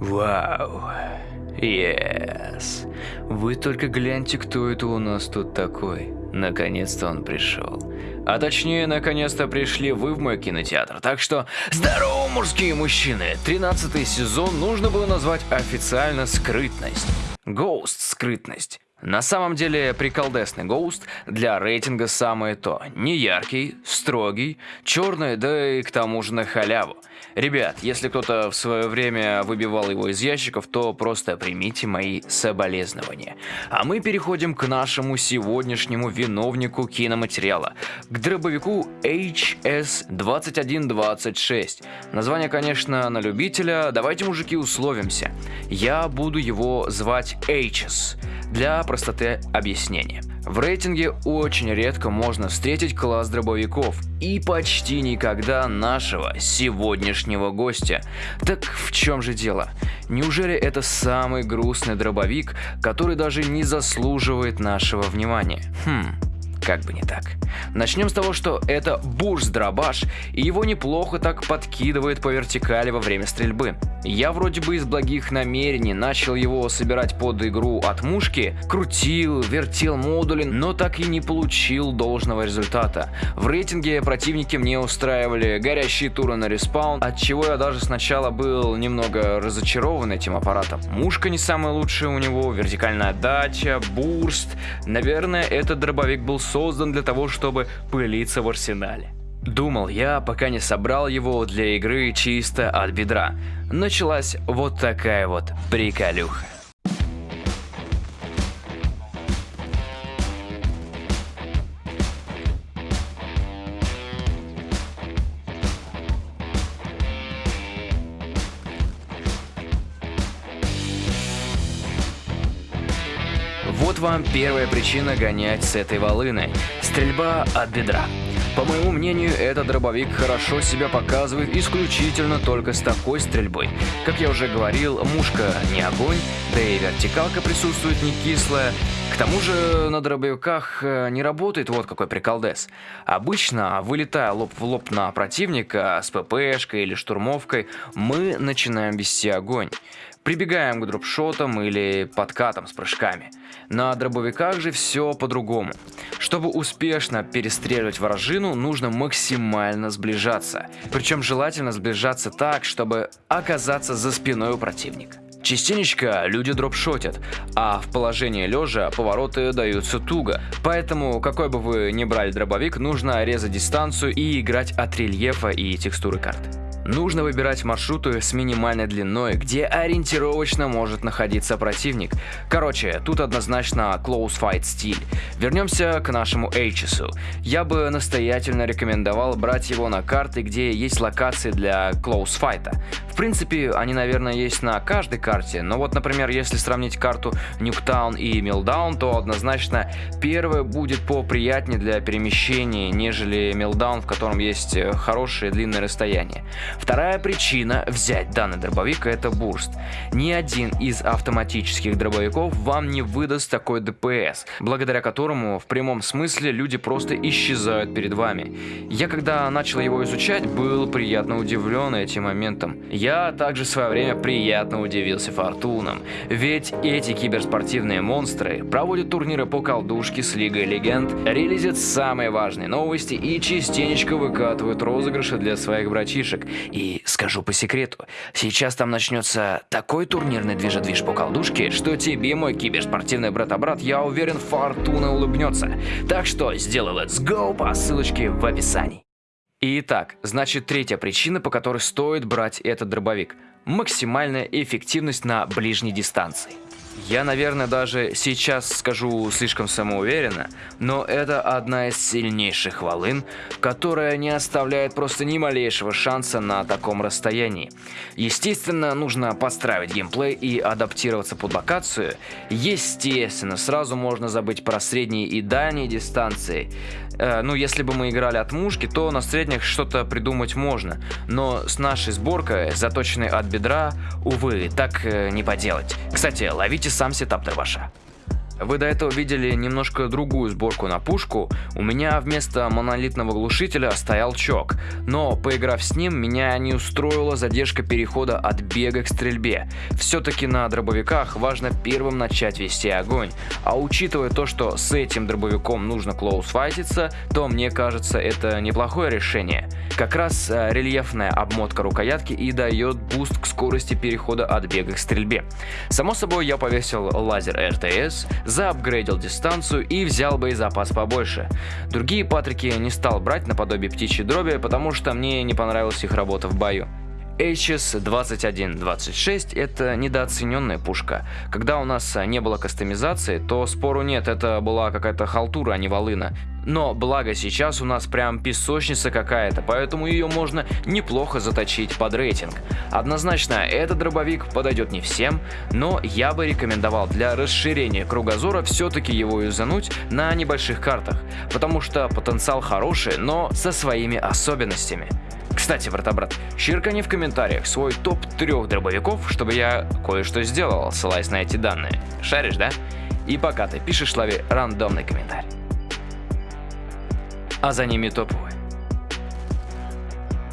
Вау. Yes. Вы только гляньте, кто это у нас тут такой. Наконец-то он пришел. А точнее, наконец-то пришли вы в мой кинотеатр. Так что, здорово, мужские мужчины! 13 сезон нужно было назвать официально «Скрытность». Ghost скрытность. На самом деле приколдесный Ghost для рейтинга самое то. Не яркий, строгий, черный, да и к тому же на халяву. Ребят, если кто-то в свое время выбивал его из ящиков, то просто примите мои соболезнования. А мы переходим к нашему сегодняшнему виновнику киноматериала, к дробовику HS-2126. Название, конечно, на любителя, давайте, мужики, условимся. Я буду его звать HS для простоты объяснения. В рейтинге очень редко можно встретить класс дробовиков и почти никогда нашего сегодняшнего гостя. Так в чем же дело? Неужели это самый грустный дробовик, который даже не заслуживает нашего внимания? Хм, как бы не так. Начнем с того, что это бурс-дробаш, и его неплохо так подкидывает по вертикали во время стрельбы. Я вроде бы из благих намерений начал его собирать под игру от мушки, крутил, вертел модули, но так и не получил должного результата. В рейтинге противники мне устраивали горящие туры на респаун, от чего я даже сначала был немного разочарован этим аппаратом. Мушка не самая лучшая у него, вертикальная отдача, бурст. Наверное, этот дробовик был создан для того, чтобы пылиться в арсенале. Думал я, пока не собрал его для игры чисто от бедра. Началась вот такая вот приколюха. Вам первая причина гонять с этой волыной. Стрельба от бедра. По моему мнению, этот дробовик хорошо себя показывает исключительно только с такой стрельбой. Как я уже говорил, мушка не огонь, да и вертикалка присутствует не кислая. К тому же на дробовиках э, не работает вот какой приколдес. Обычно, вылетая лоб в лоб на противника с ППшкой или штурмовкой, мы начинаем вести огонь. Прибегаем к дропшотам или подкатам с прыжками. На дробовиках же все по-другому. Чтобы успешно перестреливать вражину, нужно максимально сближаться. Причем желательно сближаться так, чтобы оказаться за спиной у противника. Частенечко люди дропшотят, а в положении лежа повороты даются туго. Поэтому, какой бы вы ни брали дробовик, нужно резать дистанцию и играть от рельефа и текстуры карты. Нужно выбирать маршруты с минимальной длиной, где ориентировочно может находиться противник. Короче, тут однозначно close fight стиль. Вернемся к нашему Эйчесу. Я бы настоятельно рекомендовал брать его на карты, где есть локации для close fight. Принципе, они, наверное, есть на каждой карте, но вот, например, если сравнить карту Нюктаун и Милдаун, то однозначно первая будет поприятнее для перемещения, нежели Милдаун, в котором есть э, хорошее длинное расстояние. Вторая причина взять данный дробовик это бурст. Ни один из автоматических дробовиков вам не выдаст такой ДПС, благодаря которому в прямом смысле люди просто исчезают перед вами. Я когда начал его изучать, был приятно удивлен этим моментом. Я также в свое время приятно удивился фортунам, ведь эти киберспортивные монстры проводят турниры по колдушке с Лигой Легенд, релизят самые важные новости и частенечко выкатывают розыгрыши для своих братишек. И скажу по секрету, сейчас там начнется такой турнирный движедвиж по колдушке, что тебе, мой киберспортивный брат-брат, я уверен, фортуна улыбнется. Так что сделай let's go по ссылочке в описании. Итак, значит третья причина, по которой стоит брать этот дробовик. Максимальная эффективность на ближней дистанции. Я, наверное, даже сейчас скажу слишком самоуверенно, но это одна из сильнейших волын, которая не оставляет просто ни малейшего шанса на таком расстоянии. Естественно, нужно подстраивать геймплей и адаптироваться под локацию. Естественно, сразу можно забыть про средние и дальние дистанции. Э, ну, если бы мы играли от мушки, то на средних что-то придумать можно. Но с нашей сборкой, заточенной от бедра, увы, так э, не поделать. Кстати, ловите сам сетап дробаша. Вы до этого видели немножко другую сборку на пушку, у меня вместо монолитного глушителя стоял чок, но поиграв с ним, меня не устроила задержка перехода от бега к стрельбе. Все-таки на дробовиках важно первым начать вести огонь, а учитывая то, что с этим дробовиком нужно close fight иться, то мне кажется это неплохое решение. Как раз э, рельефная обмотка рукоятки и дает буст к скорости перехода от бега к стрельбе. Само собой я повесил лазер РТС, заапгрейдил дистанцию и взял боезапас побольше. Другие патрики не стал брать наподобие птичьей дроби, потому что мне не понравилась их работа в бою. HS-2126 это недооцененная пушка. Когда у нас не было кастомизации, то спору нет, это была какая-то халтура, а не волына. Но благо сейчас у нас прям песочница какая-то, поэтому ее можно неплохо заточить под рейтинг. Однозначно, этот дробовик подойдет не всем, но я бы рекомендовал для расширения кругозора все-таки его юзануть на небольших картах, потому что потенциал хороший, но со своими особенностями. Кстати, брата-брат, щиркани в комментариях свой топ трех дробовиков, чтобы я кое-что сделал, ссылаясь на эти данные. Шаришь, да? И пока ты пишешь, лови рандомный комментарий. А за ними топовый.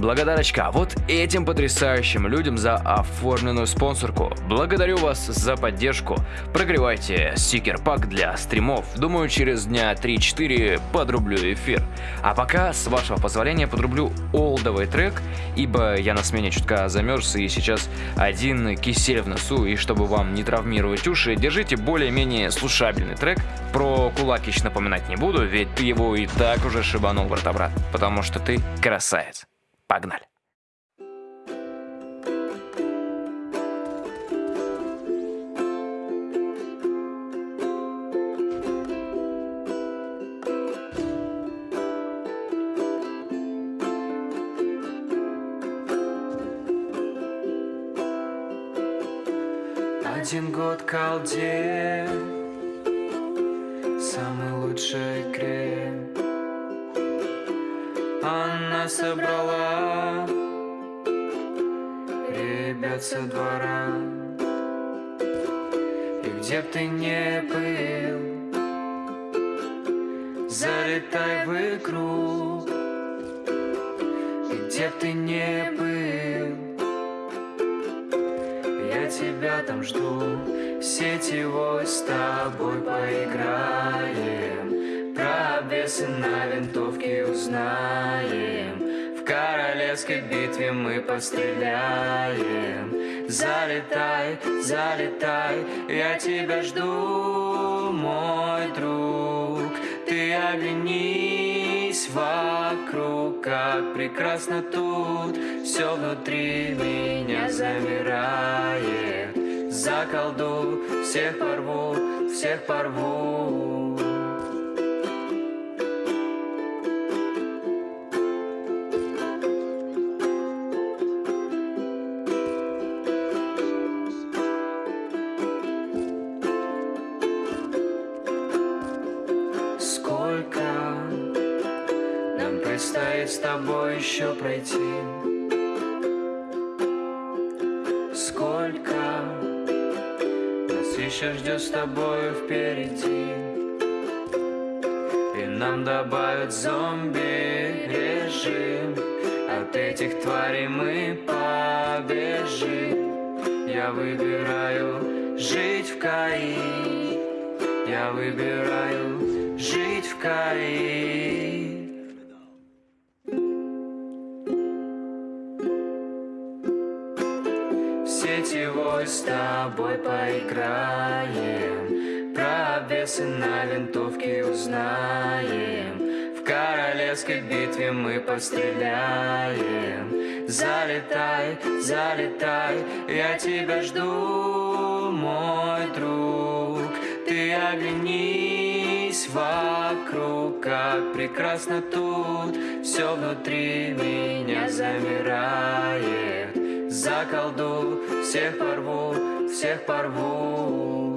Благодарочка вот этим потрясающим людям за оформленную спонсорку. Благодарю вас за поддержку. Прогревайте стикер-пак для стримов. Думаю, через дня 3-4 подрублю эфир. А пока, с вашего позволения, подрублю олдовый трек, ибо я на смене чутка замерз и сейчас один кисель в носу, и чтобы вам не травмировать уши, держите более-менее слушабельный трек. Про кулакич напоминать не буду, ведь ты его и так уже шибанул, брат-брат, потому что ты красавец. Погнали! Один год колде Самый лучший крем Собрала. Ребят со двора. И где б ты не был Залетай в игру И где б ты не был Я тебя там жду. Сетевой с тобой поиграем Обвесы на винтовке узнаем. В королевской битве мы постреляем. Залетай, залетай, я тебя жду, мой друг. Ты оглянись вокруг, как прекрасно тут Все внутри меня замирает. Заколду, всех порву, всех порву предстоит с тобой еще пройти? Сколько нас еще ждет с тобой впереди? И нам добавят зомби режим От этих тварей мы побежим Я выбираю жить в Каи Я выбираю жить в Каи тобой поиграем. Про обвесы на винтовке узнаем. В королевской битве мы постреляем. Залетай, залетай, я тебя жду, мой друг. Ты оглянись вокруг, как прекрасно тут. Все внутри меня замирает. Заколду, всех порву, всех порву